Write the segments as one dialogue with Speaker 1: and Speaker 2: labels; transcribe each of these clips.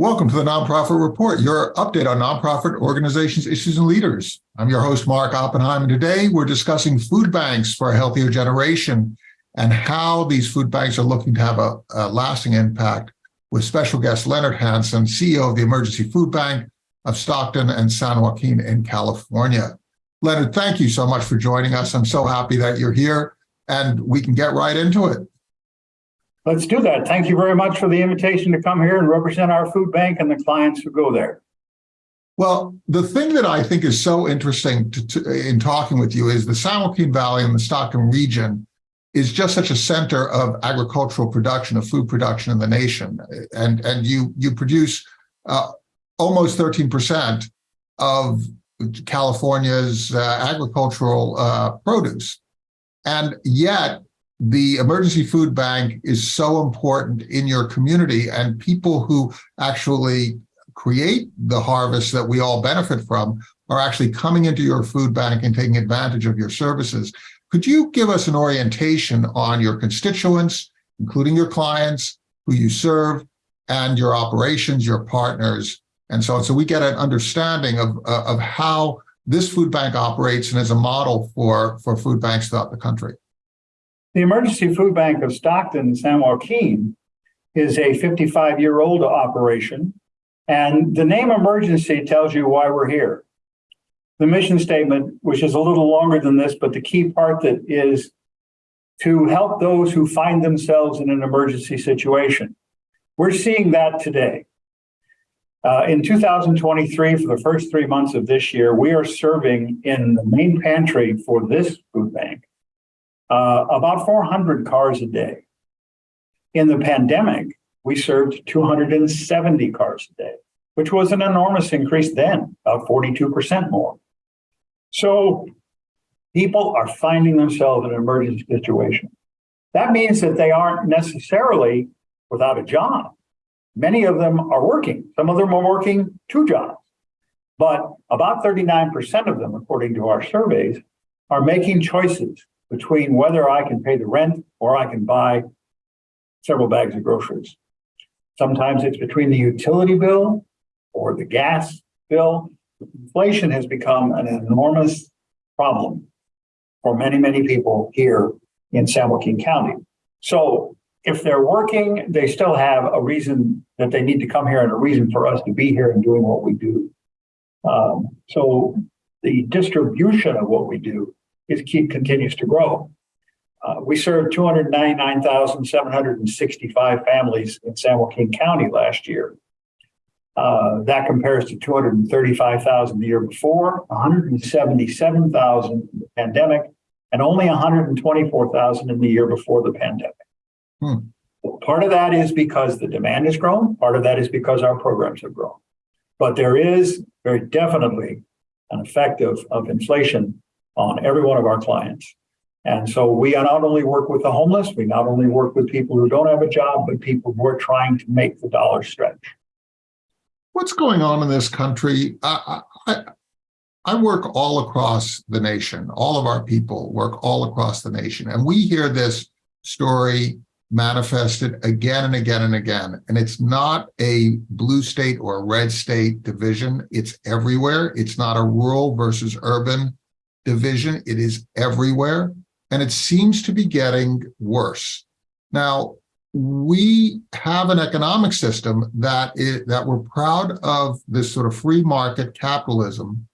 Speaker 1: Welcome to the Nonprofit Report, your update on nonprofit organizations, issues, and leaders. I'm your host, Mark Oppenheim, and today we're discussing food banks for a healthier generation and how these food banks are looking to have a, a lasting impact with special guest Leonard Hansen, CEO of the Emergency Food Bank of Stockton and San Joaquin in California. Leonard, thank you so much for joining us. I'm so happy that you're here and we can get right into it.
Speaker 2: Let's do that. Thank you very much for the invitation to come here and represent our food bank and the clients who go there.
Speaker 1: Well, the thing that I think is so interesting to, to, in talking with you is the San Joaquin Valley and the Stockton region is just such a center of agricultural production, of food production in the nation. And, and you, you produce uh, almost 13% of California's uh, agricultural uh, produce. And yet the emergency food bank is so important in your community and people who actually create the harvest that we all benefit from are actually coming into your food bank and taking advantage of your services. Could you give us an orientation on your constituents, including your clients, who you serve, and your operations, your partners, and so on, so we get an understanding of, uh, of how this food bank operates and is a model for, for food banks throughout the country?
Speaker 2: The Emergency Food Bank of Stockton, San Joaquin, is a 55-year-old operation, and the name emergency tells you why we're here. The mission statement, which is a little longer than this, but the key part that is to help those who find themselves in an emergency situation. We're seeing that today. Uh, in 2023, for the first three months of this year, we are serving in the main pantry for this food bank uh, about 400 cars a day. In the pandemic, we served 270 cars a day, which was an enormous increase then, about 42% more. So people are finding themselves in an emergency situation. That means that they aren't necessarily without a job. Many of them are working. Some of them are working two jobs. But about 39% of them, according to our surveys, are making choices between whether I can pay the rent or I can buy several bags of groceries. Sometimes it's between the utility bill or the gas bill. Inflation has become an enormous problem for many, many people here in San Joaquin County. So if they're working, they still have a reason that they need to come here and a reason for us to be here and doing what we do. Um, so the distribution of what we do is keep continues to grow. Uh, we served 299,765 families in San Joaquin County last year. Uh, that compares to 235,000 the year before, 177,000 in the pandemic, and only 124,000 in the year before the pandemic. Hmm. Part of that is because the demand has grown. Part of that is because our programs have grown. But there is very definitely an effect of, of inflation on every one of our clients. And so we not only work with the homeless, we not only work with people who don't have a job, but people who are trying to make the dollar stretch.
Speaker 1: What's going on in this country? I, I, I work all across the nation. All of our people work all across the nation. And we hear this story manifested again and again and again. And it's not a blue state or red state division. It's everywhere. It's not a rural versus urban division. It is everywhere, and it seems to be getting worse. Now, we have an economic system that is, that we're proud of this sort of free market capitalism.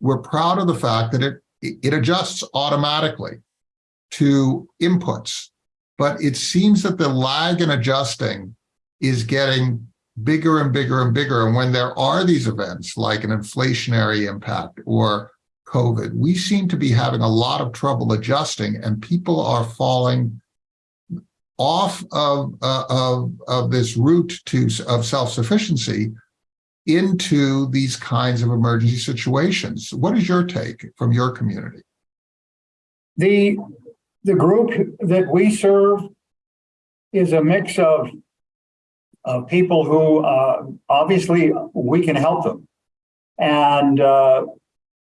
Speaker 1: We're proud of the fact that it it adjusts automatically to inputs, but it seems that the lag in adjusting is getting bigger and bigger and bigger. And when there are these events like an inflationary impact or COVID, we seem to be having a lot of trouble adjusting and people are falling off of, uh, of, of this route to of self-sufficiency into these kinds of emergency situations. What is your take from your community?
Speaker 2: The, the group that we serve is a mix of, of people who uh, obviously we can help them. And uh,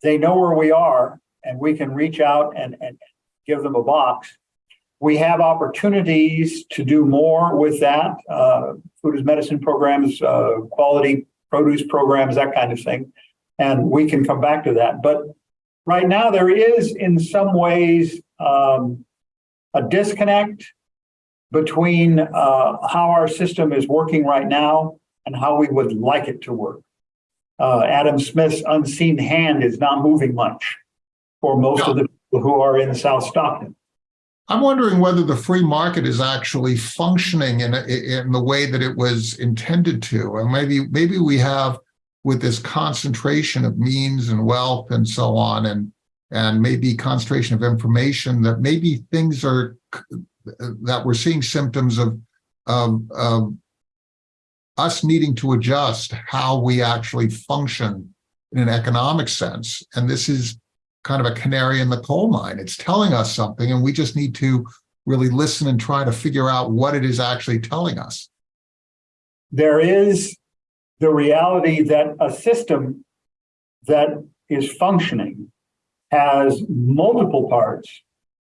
Speaker 2: they know where we are and we can reach out and, and give them a box. we have opportunities to do more with that. Uh, food as medicine programs, uh, quality produce programs, that kind of thing. And we can come back to that. But right now, there is in some ways um, a disconnect between uh, how our system is working right now and how we would like it to work. Uh, Adam Smith's unseen hand is not moving much for most of the people who are in South Stockton.
Speaker 1: I'm wondering whether the free market is actually functioning in, in the way that it was intended to. And maybe, maybe we have with this concentration of means and wealth and so on, and, and maybe concentration of information that maybe things are, that we're seeing symptoms of, of, of us needing to adjust how we actually function in an economic sense. And this is kind of a canary in the coal mine. It's telling us something and we just need to really listen and try to figure out what it is actually telling us.
Speaker 2: There is the reality that a system that is functioning has multiple parts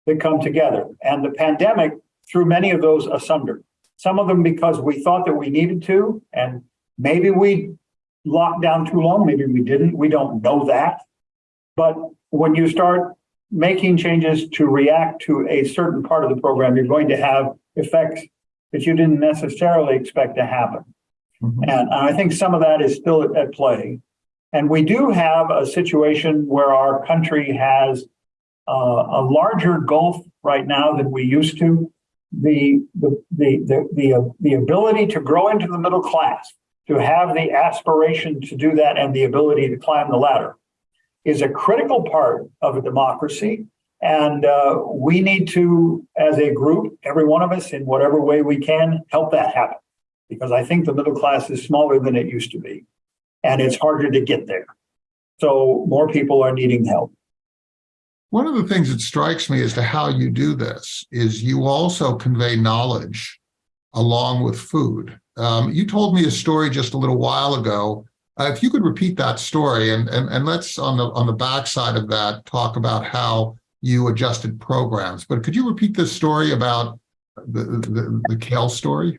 Speaker 2: that come together. And the pandemic threw many of those asunder. Some of them because we thought that we needed to, and maybe we locked down too long, maybe we didn't. We don't know that. But when you start making changes to react to a certain part of the program, you're going to have effects that you didn't necessarily expect to happen.
Speaker 1: Mhm.
Speaker 2: And I think some of that is still at play. And we do have a situation where our country has uh, a larger gulf right now than we used to. The, the, the, the, the, uh, the ability to grow into the middle class, to have the aspiration to do that and the ability to climb the ladder is a critical part of a democracy. And uh, we need to, as a group, every one of us in whatever way we can, help that happen. Because I think the middle class is smaller than it used to be. And it's harder to get there. So more people are needing help.
Speaker 1: One of the things that strikes me as to how you do this is you also convey knowledge along with food. Um, you told me a story just a little while ago. Uh, if you could repeat that story and, and, and let's on the on the backside of that talk about how you adjusted programs. But could you repeat this story about the, the, the kale story?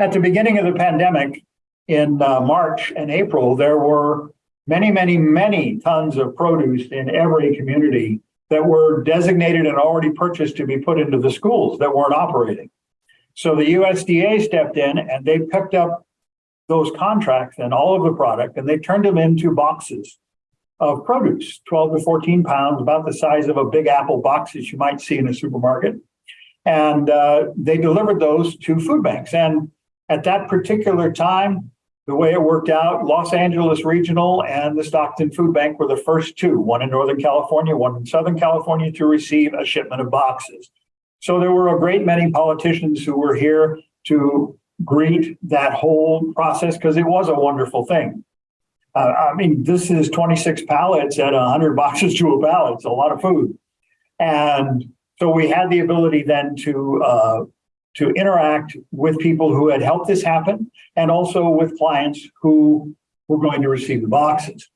Speaker 2: At the beginning of the pandemic, in uh, March and April, there were many, many, many tons of produce in every community that were designated and already purchased to be put into the schools that weren't operating. So the USDA stepped in and they picked up those contracts and all of the product and they turned them into boxes of produce, 12 to 14 pounds, about the size of a big apple box that you might see in a supermarket. And uh, they delivered those to food banks. And at that particular time, the way it worked out, Los Angeles Regional and the Stockton Food Bank were the first two, one in Northern California, one in Southern California, to receive a shipment of boxes. So there were a great many politicians who were here to greet that whole process because it was a wonderful thing. Uh, I mean, this is 26 pallets at 100 boxes to a pallet. It's a lot of food. And so we had the ability then to uh, to interact with people who had helped this happen and also with clients who were going to receive the boxes.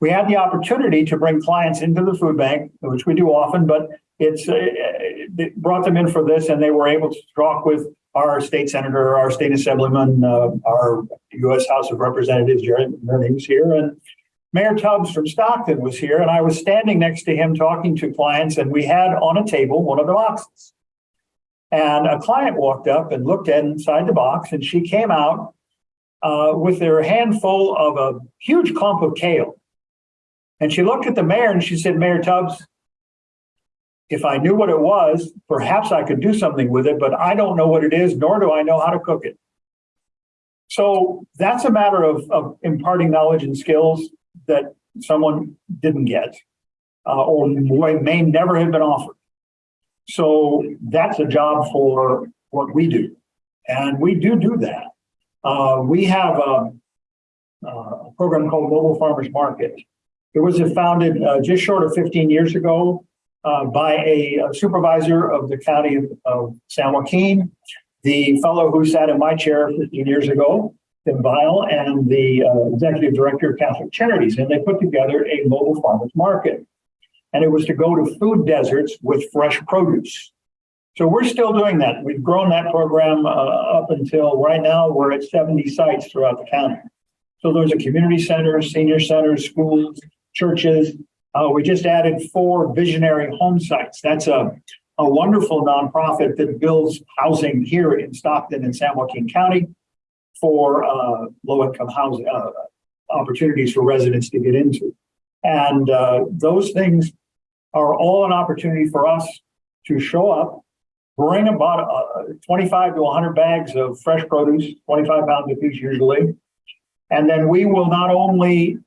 Speaker 2: We had the opportunity to bring clients into the food bank, which we do often, but it's uh, it brought them in for this and they were able to talk with our state senator, our state assemblyman, uh, our U.S. House of Representatives, Jerry was here, and Mayor Tubbs from Stockton was here, and I was standing next to him talking to clients, and we had on a table one of the boxes. And a client walked up and looked inside the box, and she came out uh, with her handful of a huge clump of kale. And she looked at the mayor and she said, Mayor Tubbs, if I knew what it was, perhaps I could do something with it, but I don't know what it is, nor do I know how to cook it. So that's a matter of, of imparting knowledge and skills that someone didn't get uh, or may never have been offered. So that's a job for what we do. And we do do that. Uh, we have a, a, program called Mobile Farmers Market. It was founded uh, just short of 15 years ago uh, by a, a, supervisor of the county of, of, San Joaquin, the fellow who sat in my chair 15 years ago, Tim Vile, and the uh, executive director of Catholic Charities. And they put together a mobile farmers market and it was to go to food deserts with fresh produce. So we're still doing that. We've grown that program uh, up until right now, we're at 70 sites throughout the county. So those are community centers, senior centers, schools, churches. Uh, we just added four visionary home sites. That's a, a wonderful nonprofit that builds housing here in Stockton and San Joaquin County for uh, low-income housing uh, opportunities for residents to get into. And uh, those things are all an opportunity for us to show up, bring about uh, 25 to 100 bags of fresh produce, 25 pounds a piece usually. And then we will not only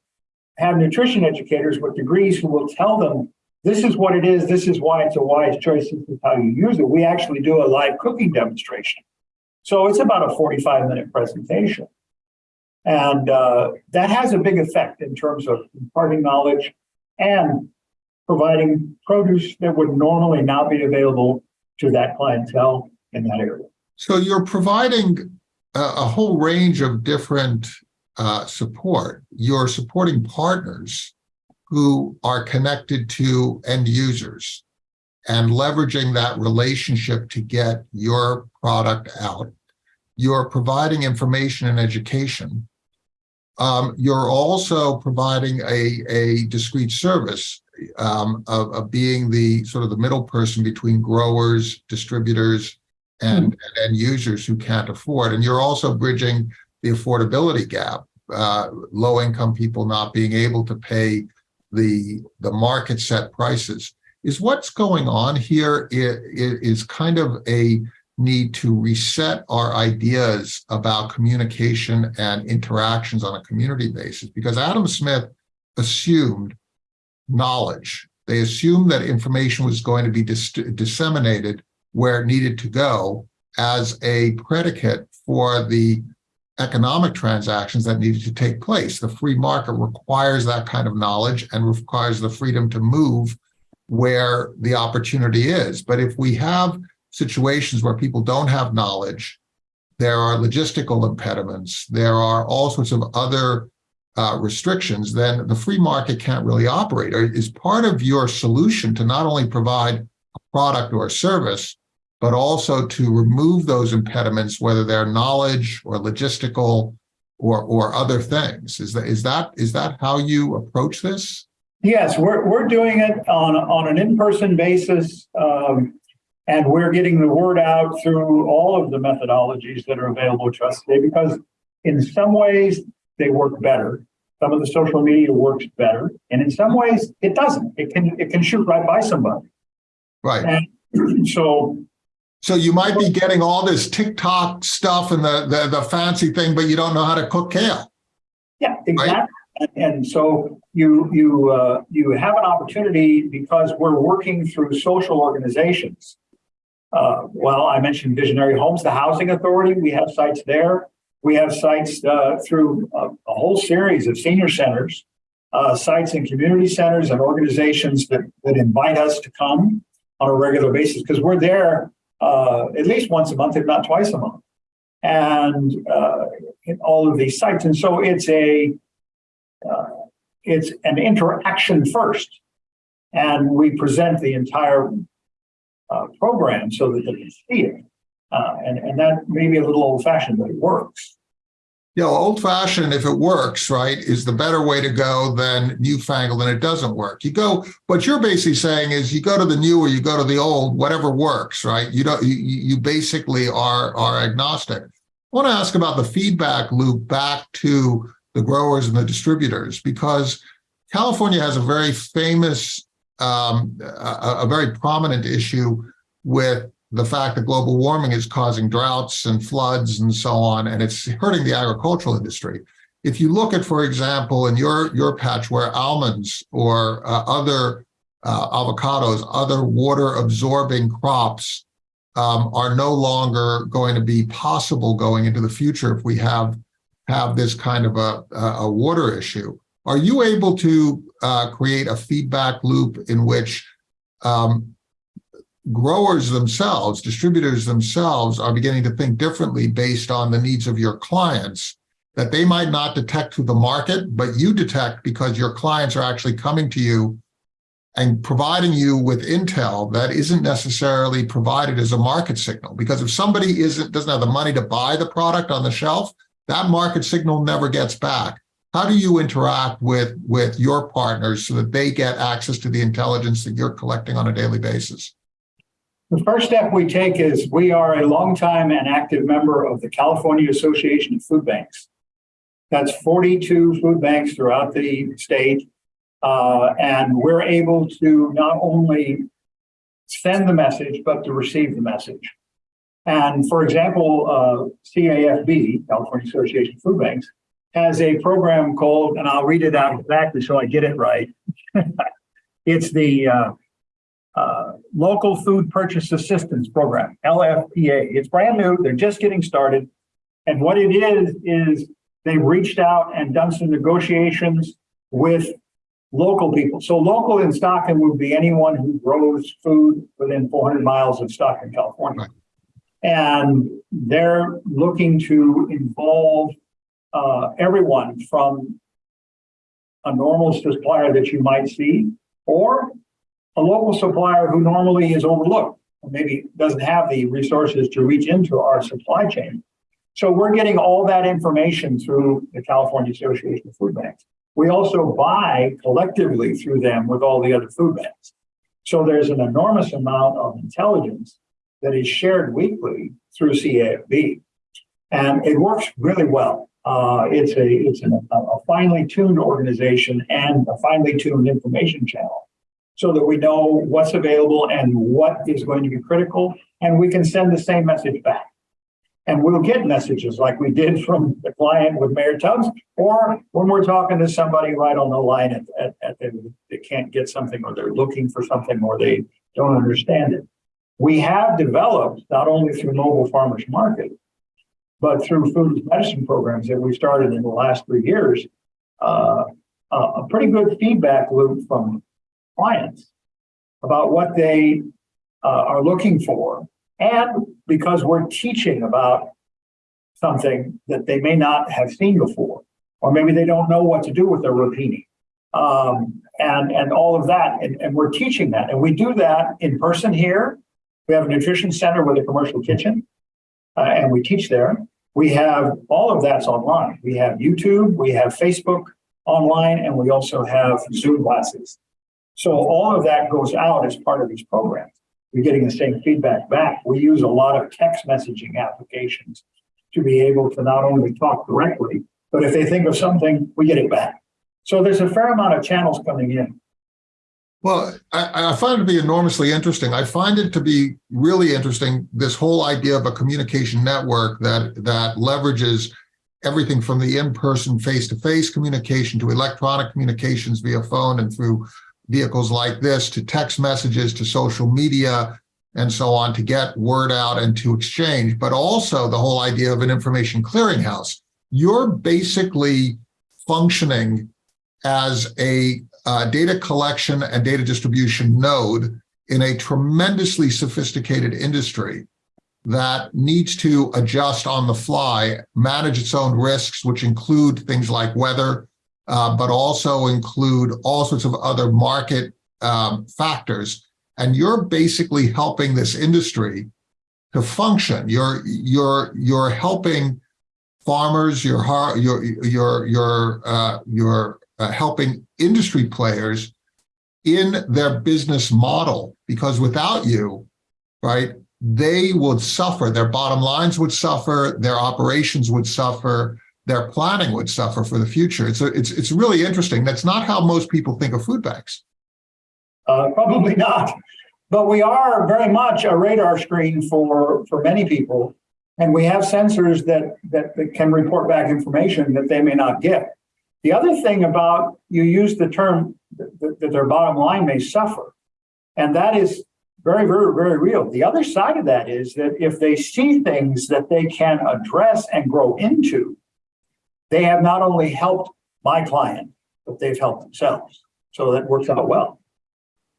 Speaker 2: have nutrition educators with degrees who will tell them this is what it is, this is why it's a wise choice, this is how you use it. We actually do a live cooking demonstration. So it's about a 45 minute presentation. And uh, that has a big effect in terms of imparting knowledge and providing produce that would normally not be available to that clientele in that area.
Speaker 1: So you're providing a, a whole range of different uh, support. You're supporting partners who are connected to end users and leveraging that relationship to get your product out. You're providing information and education. Um, you're also providing a, a discrete service um, of, of being the sort of the middle person between growers, distributors, and, and end users who can't afford. And you're also bridging the affordability gap, uh, low income people not being able to pay the, the market set prices. Is what's going on here is, is kind of a need to reset our ideas about communication and interactions on a community basis because Adam Smith assumed knowledge. They assumed that information was going to be dis disseminated where it needed to go as a predicate for the economic transactions that needed to take place. The free market requires that kind of knowledge and requires the freedom to move where the opportunity is. But if we have situations where people don't have knowledge, there are logistical impediments, there are all sorts of other uh, restrictions, then the free market can't really operate. Or is part of your solution to not only provide a product or a service, but also to remove those impediments, whether they're knowledge or logistical or, or other things. Is that, is that, is that how you approach this?
Speaker 2: Yes, we're, we're doing it on, on an in-person basis. Um, and we're getting the word out through all of the methodologies that are available to us today because in some ways they work better. Some of the social media works better. And in some ways it doesn't. It can it can shoot right by somebody.
Speaker 1: Right.
Speaker 2: And so
Speaker 1: so you might be getting all this TikTok stuff and the, the, the fancy thing, but you don't know how to cook kale.
Speaker 2: Yeah, exactly. Right? And, and so you you uh, you have an opportunity because we're working through social organizations uh, well, I mentioned Visionary Homes, the Housing Authority. We have sites there. We have sites uh, through a, a, whole series of senior centers, uh, sites and community centers and organizations that, that invite us to come on a regular basis because we're there uh, at least once a month, if not twice a month, and uh, all of these sites. And so it's a uh, it's an interaction first, and we present the entire uh, program so that they can see it. Uh, and, and that may be a little old fashioned, but it works.
Speaker 1: Know, old fashioned, if it works, right, is the better way to go than newfangled and it doesn't work. You go, what you're basically saying is you go to the new or you go to the old, whatever works, right? You don't, you, you basically are, are agnostic. I want to ask about the feedback loop back to the growers and the distributors because California has a very famous um, a, a, very prominent issue with the fact that global warming is causing droughts and floods and so on, and it's hurting the agricultural industry. If you look at, for example, in your, your patch where almonds or uh, other uh, avocados, other water absorbing crops um, are no longer going to be possible going into the future if we have have this kind of a, a water issue. Are you able to uh, create a feedback loop in which um, growers themselves, distributors themselves are beginning to think differently based on the needs of your clients that they might not detect through the market, but you detect because your clients are actually coming to you and providing you with intel that isn't necessarily provided as a market signal. Because if somebody isn't doesn't have the money to buy the product on the shelf, that market signal never gets back. How do you interact with with your partners so that they get access to the intelligence that you're collecting on a daily basis?
Speaker 2: The first step we take is we are a longtime and active member of the California Association of Food Banks. That's 42 food banks throughout the state. Uh, and we're able to not only send the message, but to receive the message. And for example, uh, CAFB, California Association of Food Banks, has a program called, and I'll read it out exactly so I get it right. it's the uh, uh, Local Food Purchase Assistance Program, LFPA. It's brand new. They're just getting started. And what it is, is they've reached out and done some negotiations with local people. So local in Stockton would be anyone who grows food within 400 miles of Stockton, California.
Speaker 1: Right.
Speaker 2: And they're looking to involve uh, everyone from a normal supplier that you might see or a local supplier who normally is overlooked maybe doesn't have the resources to reach into our supply chain. So we're getting all that information through the California Association of Food Banks. We also buy collectively through them with all the other food banks. So there's an enormous amount of intelligence that is shared weekly through CAFB. And it works really well. Uh, it's a it's an, a finely tuned organization and a finely tuned information channel so that we know what's available and what is going to be critical, and we can send the same message back. And we'll get messages like we did from the client with Mayor Tubbs, or when we're talking to somebody right on the line at, at, at the, they can't get something or they're looking for something or they don't understand it. We have developed not only through Mobile Farmers Market, but through food medicine programs that we started in the last three years, uh, a pretty good feedback loop from clients about what they uh, are looking for. And because we're teaching about something that they may not have seen before, or maybe they don't know what to do with their rotini. Um, and, and all of that. And, and we're teaching that. And we do that in person here. We have a nutrition center with a commercial kitchen, uh, and we teach there. We have all of that's online. We have YouTube, we have Facebook online, and we also have Zoom classes. So all of that goes out as part of these programs. We're getting the same feedback back. We use a lot of text messaging applications to be able to not only talk directly, but if they think of something, we get it back. So there's a fair amount of channels coming in.
Speaker 1: Well, I, I, find it to be enormously interesting. I find it to be really interesting, this whole idea of a communication network that that leverages everything from the in-person face-to-face communication to electronic communications via phone and through vehicles like this to text messages to social media and so on to get word out and to exchange, but also the whole idea of an information clearinghouse. You're basically functioning as a uh, data collection and data distribution node in a tremendously sophisticated industry that needs to adjust on the fly, manage its own risks, which include things like weather, uh, but also include all sorts of other market um, factors. And you're basically helping this industry to function. You're you're you're helping farmers. You're you're you're you're uh, you're uh, helping industry players in their business model because without you, right, they would suffer. Their bottom lines would suffer. Their operations would suffer their planning would suffer for the future. It's a, it's it's really interesting. That's not how most people think of food banks.
Speaker 2: Uh, probably not, but we are very much a radar screen for for many people, and we have sensors that that, that can report back information that they may not get. The other thing about you use the term that, that their bottom line may suffer, and that is very, very, very real. The other side of that is that if they see things that they can address and grow into, they have not only helped my client, but they've helped themselves. So that works out well.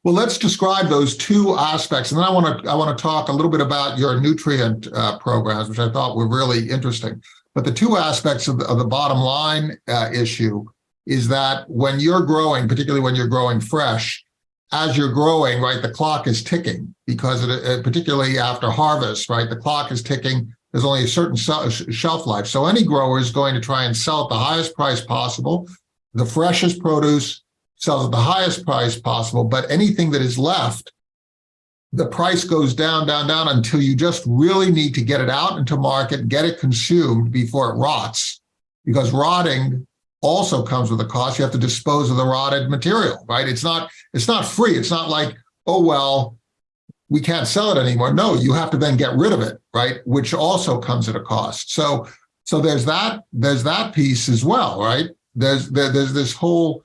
Speaker 1: Well, let's describe those two aspects, and then I want to I want to talk a little bit about your nutrient uh, programs, which I thought were really interesting. But the two aspects of the, of the bottom line uh, issue is that when you're growing, particularly when you're growing fresh, as you're growing, right, the clock is ticking because it, uh, particularly after harvest, right, the clock is ticking. There's only a certain uh, shelf life. So any grower is going to try and sell at the highest price possible. The freshest produce sells at the highest price possible, but anything that is left, the price goes down, down, down until you just really need to get it out into market, get it consumed before it rots. Because rotting also comes with a cost. You have to dispose of the rotted material, right? It's not, it's not free. It's not like, oh, well, we can't sell it anymore. No, you have to then get rid of it, right? Which also comes at a cost. So, so there's that, there's that piece as well, right? There's, there, there's this whole,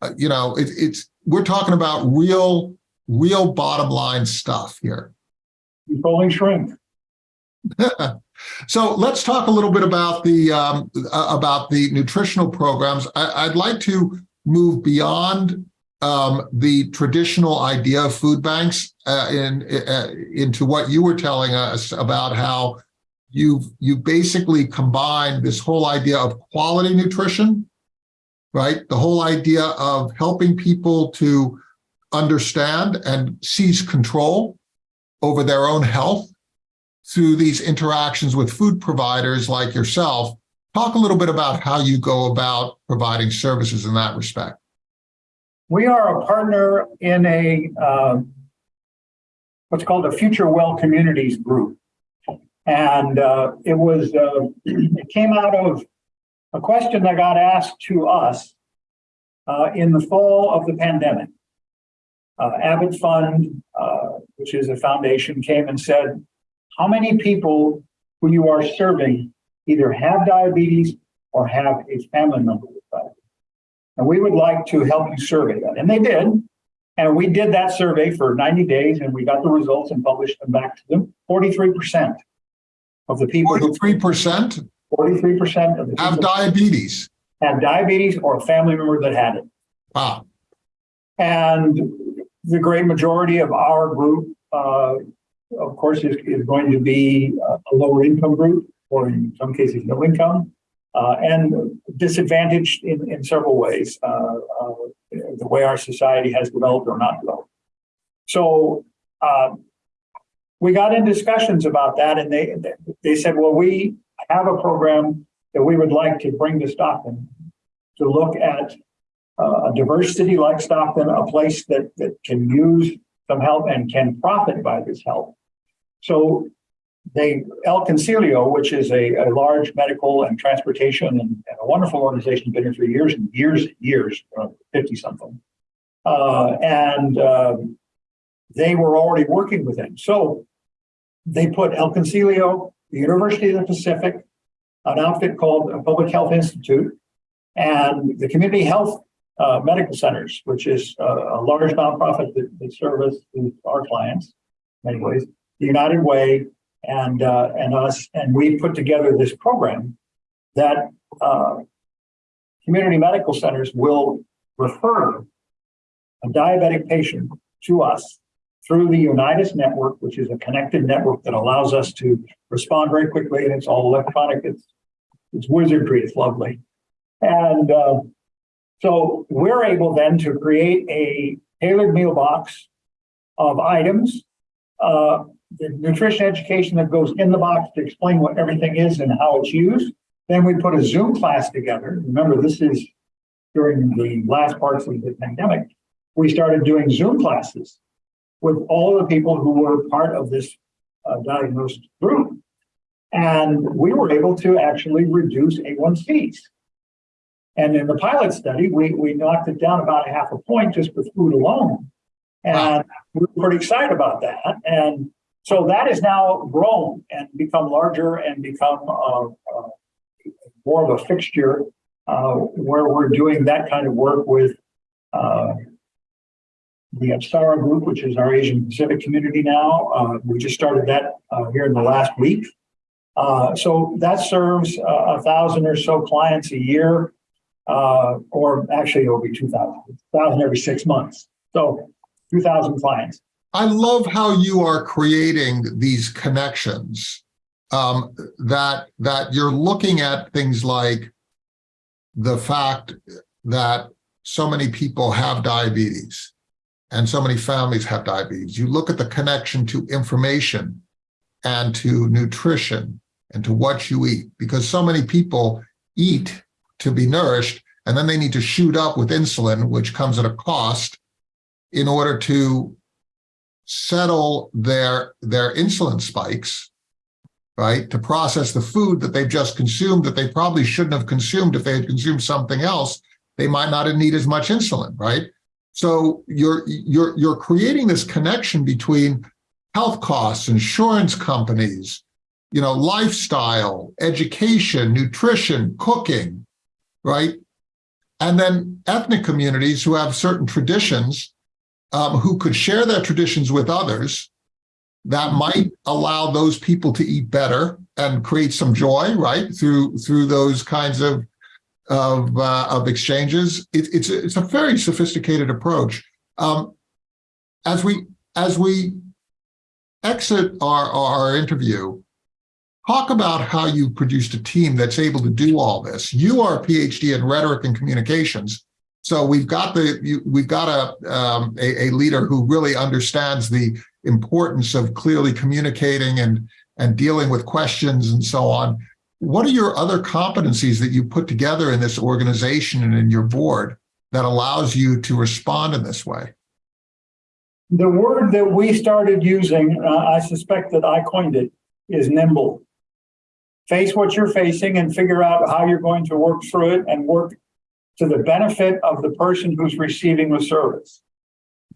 Speaker 1: uh, you know, it, it's, we're talking about real, real bottom line stuff here.
Speaker 2: Controlling shrink.
Speaker 1: So let's talk a little bit about the um, about the nutritional programs. I, would like to move beyond um, the traditional idea of food banks uh, in, uh, into what you were telling us about how you've you basically combined this whole idea of quality nutrition, right? The whole idea of helping people to understand and seize control over their own health through these interactions with food providers like yourself. Talk a little bit about how you go about providing services in that respect.
Speaker 2: We are a partner in a uh, what's called a Future Well Communities group. And uh, it was, uh, it came out of a question that got asked to us uh, in the fall of the pandemic. Uh, Abbott Fund, uh, which is a foundation, came and said, how many people who you are serving either have diabetes or have a family member. And we would like to help you survey that. And they did. And we did that survey for 90 days and we got the results and published them back to them. 43% of the people
Speaker 1: 43%?
Speaker 2: 43% of the people
Speaker 1: have diabetes.
Speaker 2: Have diabetes or a family member that had it.
Speaker 1: Wow.
Speaker 2: And the great majority of our group uh, of course, is, is going to be a lower income group, or in some cases, no income, uh, and disadvantaged in, in several ways, uh, uh, the way our society has developed or not developed. So uh, we got in discussions about that, and they they said, well, we have a program that we would like to bring to Stockton to look at uh, a diverse city like Stockton, a place that, that can use some help and can profit by this help. So they, El Concilio, which is a, a large medical and transportation and, and, a wonderful organization, been here for years and years and years, 50 something. Uh, and uh, they were already working with him. So they put El Concilio, the University of the Pacific, an outfit called a Public Health Institute, and the community health uh, medical centers, which is a large nonprofit that, that service our clients in many ways the United Way, and uh, and us, and we put together this program that uh, community medical centers will refer a diabetic patient to us through the Unite Us network, which is a connected network that allows us to respond very quickly, and it's all electronic. It's it's wizardry. It's lovely, and uh, so we're able then to create a tailored meal box of items uh, the nutrition education that goes in the box to explain what everything is and how it's used. Then we put a Zoom class together. Remember, this is during the last parts of the pandemic. We started doing Zoom classes with all the people who were part of this uh, diagnosed group. And we were able to actually reduce A1Cs. And in the pilot study, we, we knocked it down about a half a point just with food alone. And we we're pretty excited about that. And so that has now grown and become larger and become uh, uh, more of a fixture uh, where we're doing that kind of work with uh, the Apsara group, which is our Asian Pacific community now. Uh, we just started that uh, here in the last week. so that serves a thousand or so clients a year, or actually it'll be 2,000, 1,000 every six months. So 2,000 clients.
Speaker 1: I love how you are creating these connections um, that that you're looking at things like the fact that so many people have diabetes and so many families have diabetes. You look at the connection to information and to nutrition and to what you eat, because so many people eat to be nourished, and then they need to shoot up with insulin, which comes at a cost in order to settle their, their insulin spikes, right? To process the food that they've just consumed that they probably shouldn't have consumed if they had consumed something else, they might not have need as much insulin, right? So you're, you're, you're creating this connection between health costs, insurance companies, you know, lifestyle, education, nutrition, cooking, right? And then ethnic communities who have certain traditions um, who could share their traditions with others that might allow those people to eat better and create some joy, right? Through through those kinds of of uh, of exchanges. It, it's it's a very sophisticated approach. Um, as we as we exit our our interview, talk about how you produced a team that's able to do all this. You are a PhD in rhetoric and communications. So we've got the you, we've got a, um, a a leader who really understands the importance of clearly communicating and and dealing with questions and so on. What are your other competencies that you put together in this organization and in your board that allows you to respond in this way?
Speaker 2: The word that we started using, uh, I suspect that I coined it, is nimble. Face what you're facing and figure out how you're going to work through it and work to the benefit of the person who's receiving the service.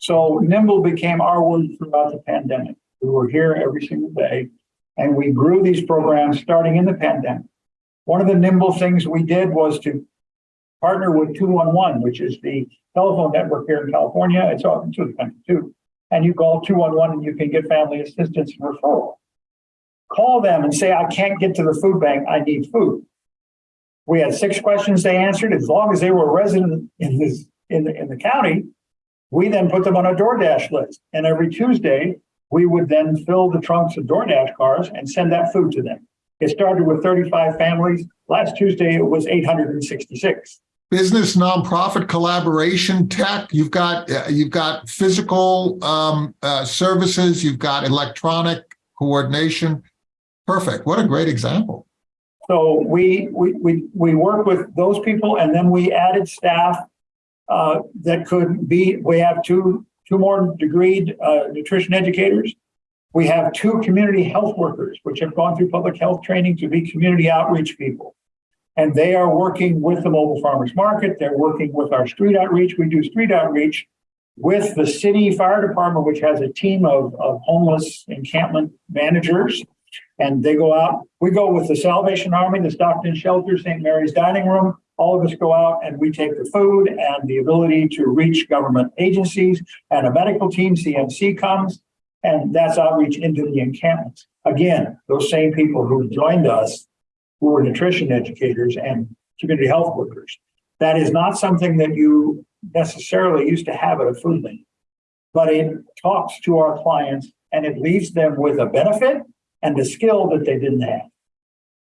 Speaker 2: So nimble became our word throughout the pandemic. We were here every single day and we grew these programs starting in the pandemic. One of the nimble things we did was to partner with 211, which is the telephone network here in California. It's open to the country too. And you call 211 and you can get family assistance and referral. Call them and say, I can't get to the food bank. I need food. We had six questions they answered. As long as they were a resident in this in the in the county, we then put them on a DoorDash list. And every Tuesday, we would then fill the trunks of DoorDash cars and send that food to them. It started with 35 families. Last Tuesday, it was 866.
Speaker 1: Business, nonprofit, collaboration, tech. You've got uh, you've got physical um, uh, services. You've got electronic coordination. Perfect. What a great example.
Speaker 2: So we we we we work with those people, and then we added staff uh, that could be. We have two two more degreed uh, nutrition educators. We have two community health workers, which have gone through public health training to be community outreach people. And they are working with the mobile farmers market. They're working with our street outreach. We do street outreach with the city fire department, which has a team of, of homeless encampment managers. And they go out, we go with the Salvation Army, the Stockton Shelter, St. Mary's Dining Room. All of us go out and we take the food and the ability to reach government agencies and a medical team, CMC comes, and that's outreach into the encampments. Again, those same people who joined us, who were nutrition educators and community health workers. That is not something that you necessarily used to have at a food bank, but it talks to our clients and it leaves them with a benefit and the skill that they didn't have.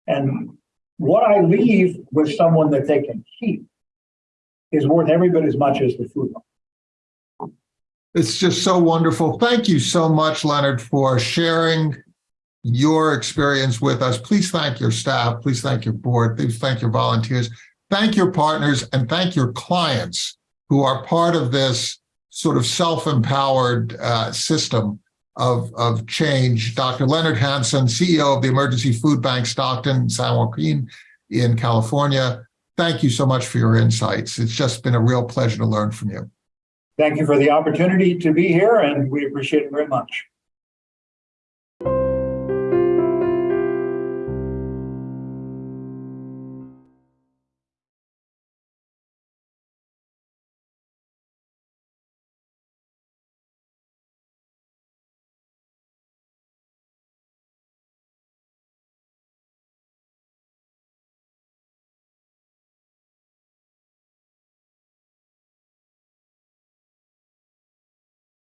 Speaker 2: And what I leave with someone that they can keep is worth every bit as much as the food.
Speaker 1: It's just so wonderful. Thank you so much, Leonard, for sharing your experience with us. Please thank your staff. Please thank your board. Please thank your volunteers. Thank your partners and thank your clients who are part of this sort of self-empowered uh, system of, of change. Dr. Leonard Hansen, CEO of the Emergency Food Bank Stockton, San Joaquin in California. Thank you so much for your insights. It's just been a real pleasure to learn from you.
Speaker 2: Thank you for the opportunity to be here and we appreciate it very much.